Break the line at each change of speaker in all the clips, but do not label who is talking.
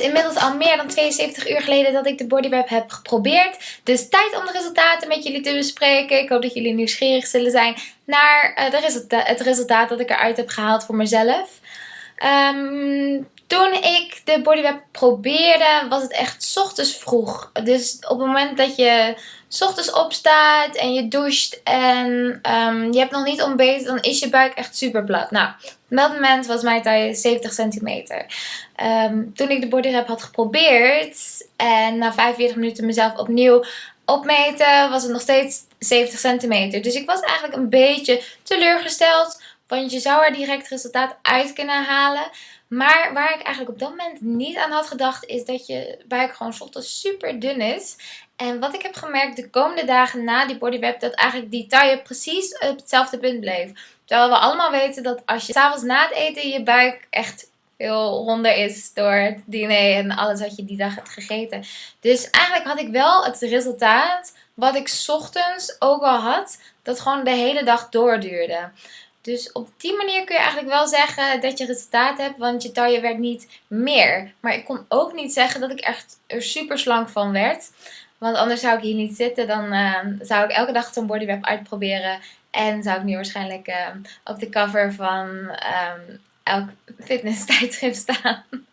inmiddels al meer dan 72 uur geleden dat ik de bodywrap heb geprobeerd. Dus tijd om de resultaten met jullie te bespreken. Ik hoop dat jullie nieuwsgierig zullen zijn naar uh, de resulta het resultaat dat ik eruit heb gehaald voor mezelf. Um, toen ik de bodywrap probeerde, was het echt ochtends vroeg. Dus op het moment dat je ochtends opstaat en je doucht en um, je hebt nog niet ontbeten, dan is je buik echt super plat. Nou, op dat moment was mijn taille 70 centimeter. Um, toen ik de bodywrap had geprobeerd en na 45 minuten mezelf opnieuw opmeten, was het nog steeds 70 centimeter. Dus ik was eigenlijk een beetje teleurgesteld, want je zou er direct resultaat uit kunnen halen. Maar waar ik eigenlijk op dat moment niet aan had gedacht is dat je buik gewoon ochtends super dun is. En wat ik heb gemerkt de komende dagen na die bodywrap dat eigenlijk die taille precies op hetzelfde punt bleef. Terwijl we allemaal weten dat als je s'avonds na het eten je buik echt veel ronder is door het diner en alles wat je die dag hebt gegeten. Dus eigenlijk had ik wel het resultaat wat ik ochtends ook al had, dat gewoon de hele dag doorduurde. Dus op die manier kun je eigenlijk wel zeggen dat je resultaat hebt, want je taille werd niet meer. Maar ik kon ook niet zeggen dat ik echt er super slank van werd. Want anders zou ik hier niet zitten, dan uh, zou ik elke dag zo'n bodywrap uitproberen. En zou ik nu waarschijnlijk uh, op de cover van um, elk fitness tijdschrift staan.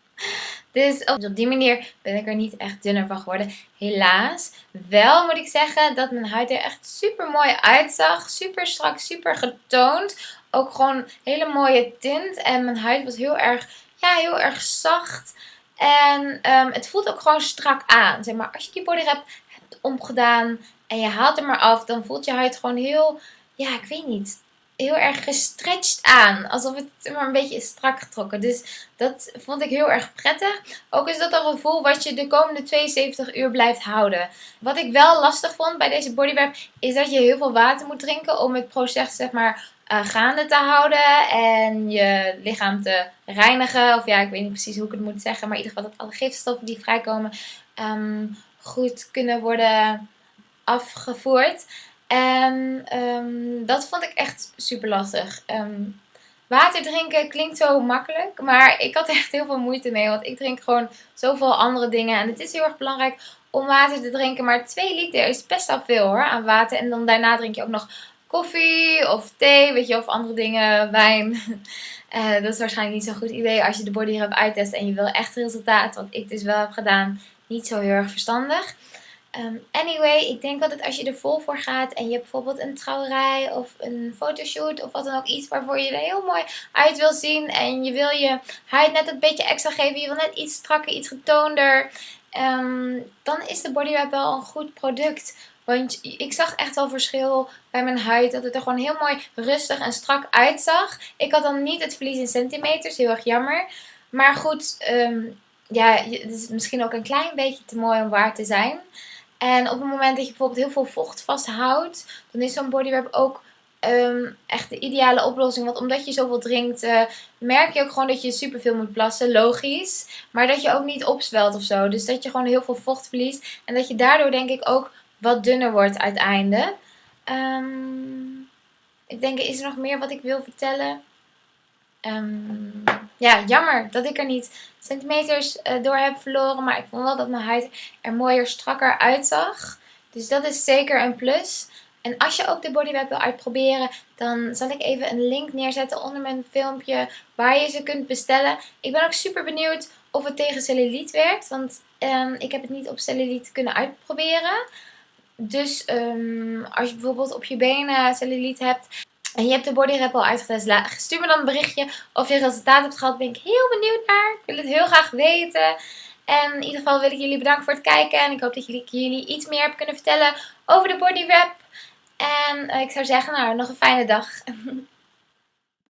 Dus op die manier ben ik er niet echt dunner van geworden. Helaas. Wel moet ik zeggen dat mijn huid er echt super mooi uitzag. Super strak, super getoond. Ook gewoon hele mooie tint. En mijn huid was heel erg, ja, heel erg zacht. En um, het voelt ook gewoon strak aan. Zeg maar, als je die bodywrap hebt omgedaan en je haalt hem maar af, dan voelt je huid gewoon heel, ja, ik weet niet, heel erg gestretched aan. Alsof het maar een beetje is strak getrokken. Dus dat vond ik heel erg prettig. Ook is dat een gevoel wat je de komende 72 uur blijft houden. Wat ik wel lastig vond bij deze bodywrap is dat je heel veel water moet drinken om het proces zeg maar uh, gaande te houden en je lichaam te reinigen. Of ja, ik weet niet precies hoe ik het moet zeggen, maar in ieder geval dat alle gifstoffen die vrijkomen um, goed kunnen worden afgevoerd. En um, dat vond ik echt super lastig. Um, water drinken klinkt zo makkelijk, maar ik had echt heel veel moeite mee. Want ik drink gewoon zoveel andere dingen. En het is heel erg belangrijk om water te drinken. Maar 2 liter is best wel veel hoor aan water. En dan daarna drink je ook nog koffie of thee, weet je, of andere dingen, wijn. Uh, dat is waarschijnlijk niet zo'n goed idee als je de body hebt uittest en je wil echt resultaat. Wat ik dus wel heb gedaan, niet zo heel erg verstandig. Um, anyway, ik denk dat als je er vol voor gaat en je hebt bijvoorbeeld een trouwerij of een fotoshoot of wat dan ook iets waarvoor je er heel mooi uit wil zien en je wil je huid net een beetje extra geven, je wil net iets strakker, iets getoonder, um, dan is de bodywrap wel een goed product. Want ik zag echt wel verschil bij mijn huid. Dat het er gewoon heel mooi rustig en strak uitzag. Ik had dan niet het verlies in centimeters. Heel erg jammer. Maar goed, um, ja, het is misschien ook een klein beetje te mooi om waar te zijn. En op het moment dat je bijvoorbeeld heel veel vocht vasthoudt. Dan is zo'n bodywrap ook um, echt de ideale oplossing. Want omdat je zoveel drinkt, uh, merk je ook gewoon dat je superveel moet plassen. Logisch. Maar dat je ook niet opzwelt of zo. Dus dat je gewoon heel veel vocht verliest. En dat je daardoor denk ik ook wat dunner wordt uiteindelijk. Um, ik denk, is er nog meer wat ik wil vertellen? Um, ja, jammer dat ik er niet centimeters uh, door heb verloren. Maar ik vond wel dat mijn huid er mooier, strakker uitzag. Dus dat is zeker een plus. En als je ook de bodywrap wil uitproberen, dan zal ik even een link neerzetten onder mijn filmpje waar je ze kunt bestellen. Ik ben ook super benieuwd of het tegen cellulite werkt, want um, ik heb het niet op cellulite kunnen uitproberen. Dus um, als je bijvoorbeeld op je benen cellulite hebt en je hebt de bodywrap al uitgetest, stuur me dan een berichtje of je resultaat hebt gehad. Ben ik heel benieuwd naar. Ik wil het heel graag weten. En in ieder geval wil ik jullie bedanken voor het kijken. En ik hoop dat jullie, jullie iets meer heb kunnen vertellen over de bodywrap. En uh, ik zou zeggen, nou, nog een fijne dag.